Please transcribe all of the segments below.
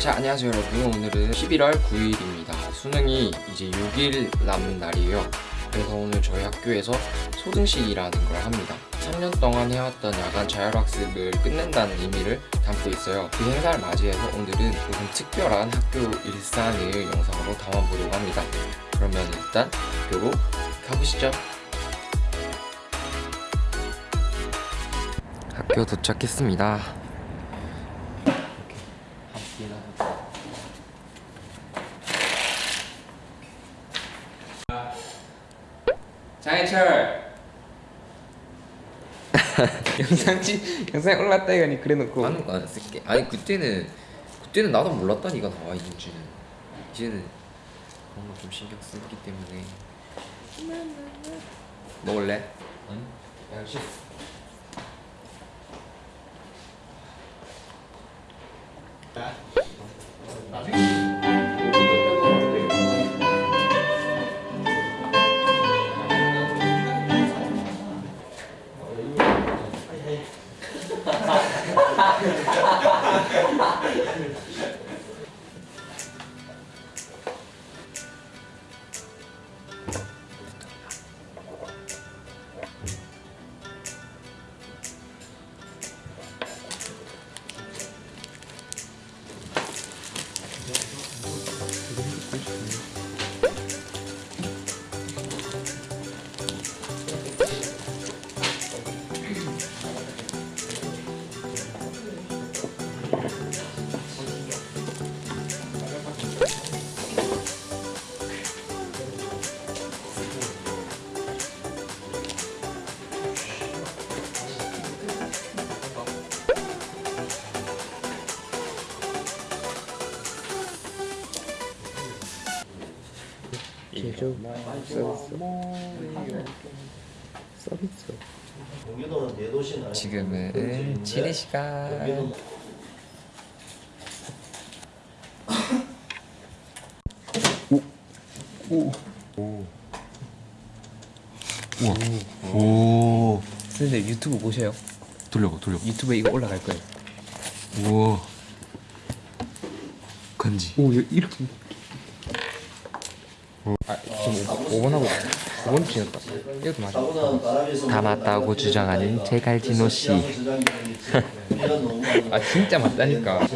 자 안녕하세요 여러분. 오늘은 11월 9일입니다. 수능이 이제 6일 남은 날이에요. 그래서 오늘 저희 학교에서 소등식이라는 걸 합니다. 3년 동안 해왔던 야간 자율학습을 끝낸다는 의미를 담고 있어요. 그 행사를 맞이해서 오늘은 조금 특별한 학교 일상을 영상으로 담아보려고 합니다. 그러면 일단 학교로 가보시죠. 학교 도착했습니다 장해철. 영상 찍 영상에 올랐다 이거니 그래놓고. 하는 거안 쓸게 아니 그때는 그때는 나도 몰랐다니까 나와 있는지는. 이제는 그런 거 좀 신경 쓰기 때문에. 먹을래? 응? 역시. 제 서비스 서비스. 대도시는 지금은 지리 시간. 경기도 오 선생님 유튜브 보셔요? 돌려봐 돌려봐. 유튜브에 이거 올라갈 거예요. 우와. 간지. 오 이렇게 아 지금 5번 하고 있어 5번 지났다. 이것도 맞아 다. 맞다고 주장하는 제갈진호 씨. 아 진짜 맞다니까.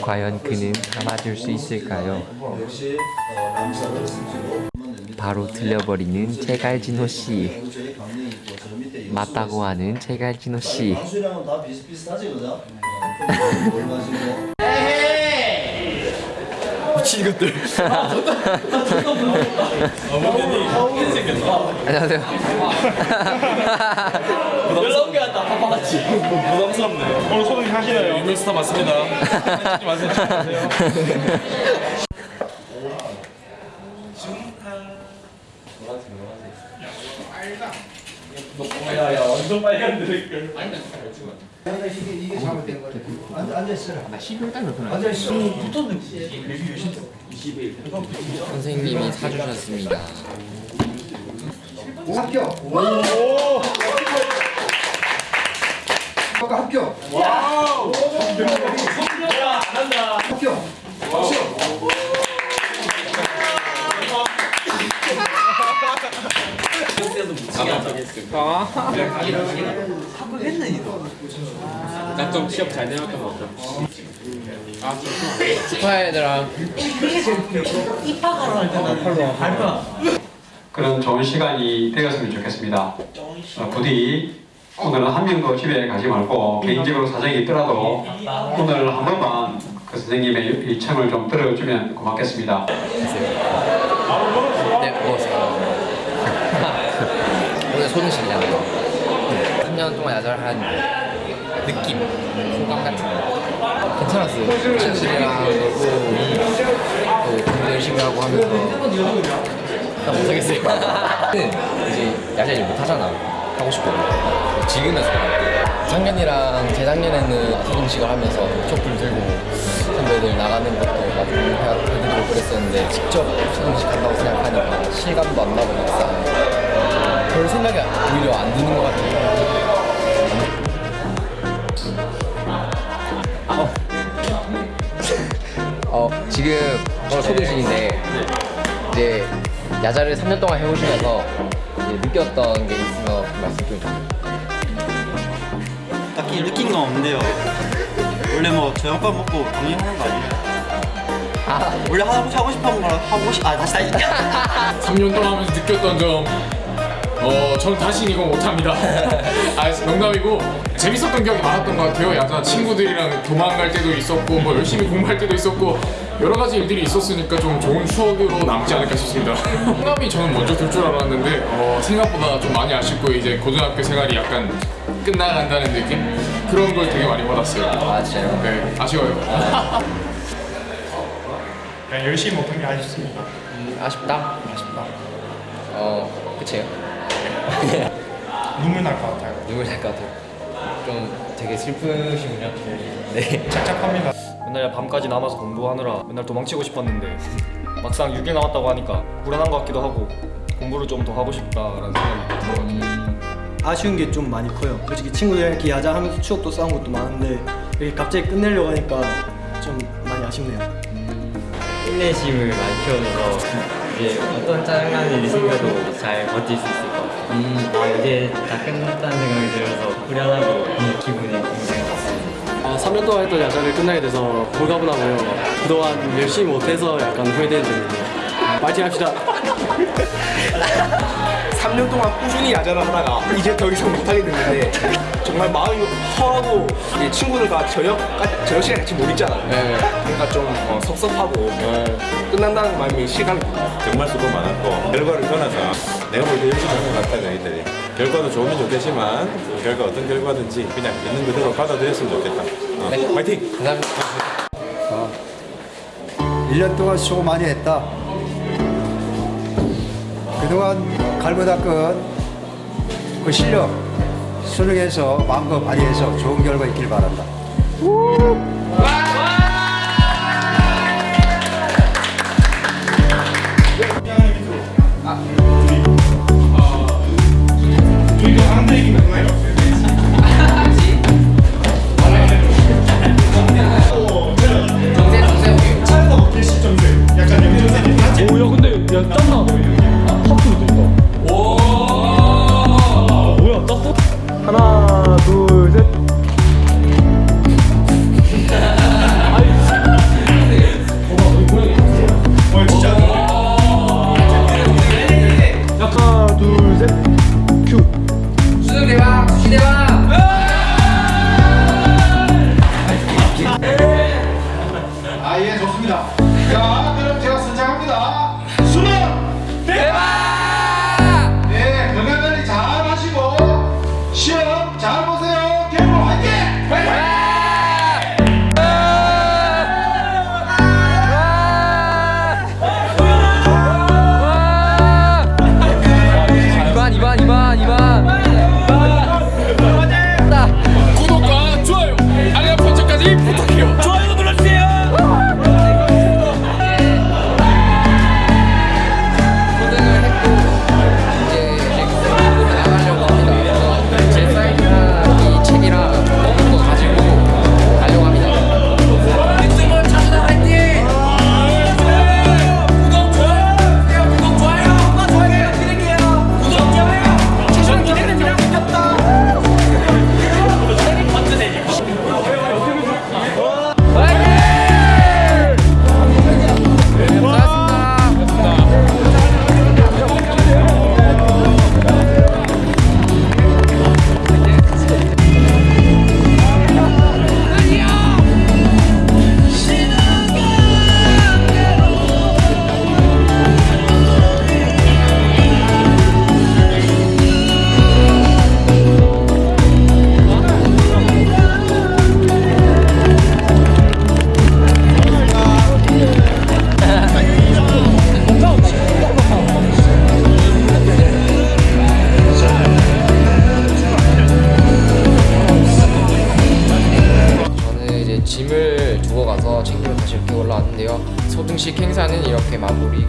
과연 그는 다 맞을 수 있을까요? 바로 틀려버리는 제갈진호 씨. 맞다고 하는 제갈진호 씨 뭘 마시고 안녕하세요. 연락 게 왔다. 파파라치 부담스럽네. 오늘 소개팅 하시나요? 유명스타 맞습니다. 찍지 마세요 마세요. 야야. 완전 빨간 드릴걸 앉아 앉아 있어라. 나 12월 달에 앉아 있어. 선생님이 사주셨습니다. 합격. 아까 합격. 와우. 합격. 나좀 취업 잘 되었던 것 같아 축하해 얘들아 그런 좋은 시간이 되었으면 좋겠습니다. 어, 부디 오늘은 한 명도 집에 가지 말고 개인적으로 사정이 있더라도 오늘 한 번만 그 선생님의 일청을 좀 들어주면 고맙겠습니다. 네 먹었어요 오늘 소등식이잖아요 3년 동안 야절한 느낌 소감 같은 거. 괜찮았어요. 친구들이랑 놀고 또 공부 열심히 하고 하면서. 나 못하겠어요. 이제 야자를 못하잖아. 하고 싶거든 지금에서. 작년이랑 재작년에는 소등식을 하면서 촛불 들고 선배들 나가는 것도 나도 해드리고 그랬었는데 직접 소등식 한다고 생각하니까 실감도 안 나고 막상 별 생각이 오히려 안 드는 것 같아요 지금 초등신인데 이제 야자를 3년 동안 해오시면서 이제 느꼈던 게 있으면 말씀 좀 해주세요. 딱히 느낀 건 없는데요. 원래 뭐 저녁밥 먹고 방해하는 거 아니에요? 아, 원래 하고 하고 싶은 걸 하고 싶. 아 다시 다시. 3년 동안 하면서 느꼈던 점, 어, 저는 다시 이거 못합니다. 아, 농담이고 재밌었던 기억이 많았던 것 같아요. 약간 친구들이랑 도망갈 때도 있었고, 뭐 열심히 공부할 때도 있었고 여러 가지 일들이 있었으니까 좀 좋은 추억으로 남지 않을까 싶습니다. 성남이 저는 먼저 들 줄 알았는데 어, 생각보다 좀 많이 아쉽고 이제 고등학교 생활이 약간 끝나간다는 느낌 그런 걸 되게 많이 받았어요. 아 진짜요? 네, 아쉬워요. 그냥 열심히 못한 게 아쉽습니다. 음, 아쉽다. 아쉽다. 어, 그치요? 눈물 날 것 같아요. 눈물 날 것 같아요. 좀 되게 슬프시군요. 네. 착착합니다. 맨날 밤까지 남아서 공부하느라 맨날 도망치고 싶었는데 막상 6일 남았다고 하니까 불안한 것 같기도 하고 공부를 좀 더 하고 싶다라는 생각이 들어가지고 아쉬운 게 좀 많이 커요. 솔직히 친구들이랑 이렇게 야자 하면서 추억도 쌓은 것도 많은데 이렇게 갑자기 끝내려고 하니까 좀 많이 아쉽네요. 인내심을 많이 키워줘서 이제 어떤 짜증나는 일이 생겨도 잘 버틸 수것 같아요. 아, 이제 다 끝났다는 생각이 들어서 후련하고 기분이 굉장히 좋습니다. 아, 3년 동안 했던 야자를 끝나게 돼서 홀가분하고요. 그동안 열심히 못해서 약간 후회되는 점이네요. 파이팅 합시다. 3년 동안 꾸준히 야자를 하다가 이제 더 이상 못하게 됐는데 정말 마음이 허하고 친구들과 저녁 저녁 시간 같이 못 있잖아요. 그러니까 좀 어, 섭섭하고 끝난다는 마음이 실감이 듭니다. 정말 수고 많았고 결과를 떠나서 내가 볼 때 열심히 한것 같다 너희들이 결과도 좋으면 좋겠지만 그 결과 어떤 결과든지 그냥 있는 그대로 받아들였으면 좋겠다 어, 화이팅! 감사합니다. 1년 동안 수고 많이 했다. 그동안 갈고 닦은 그 실력 수능에서 마음껏 발휘해서 좋은 결과 있길 바란다.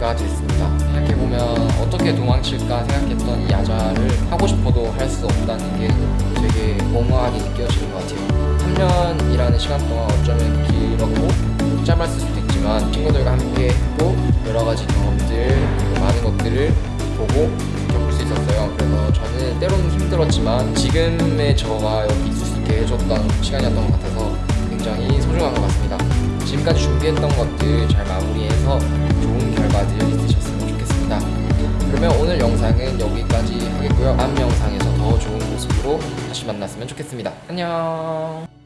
마무리가 됐습니다. 생각해보면 어떻게 도망칠까 생각했던 이 야자를 하고 싶어도 할 수 없다는 게 되게 멍하게 느껴지는 것 같아요. 3년이라는 시간 동안 어쩌면 길었고 짧았을 수도 있지만 친구들과 함께 했고 여러 가지 경험들 많은 것들을 보고 겪을 수 있었어요. 그래서 저는 때로는 힘들었지만 지금의 저가 여기 있을 수 있게 해줬던 시간이었던 것 같아서 굉장히 소중한 것 같습니다. 지금까지 준비했던 것들 잘 마무리해서 좋은 결과들 있으셨으면 좋겠습니다. 그러면 오늘 영상은 여기까지 하겠고요. 다음 영상에서 더 좋은 모습으로 다시 만났으면 좋겠습니다. 안녕.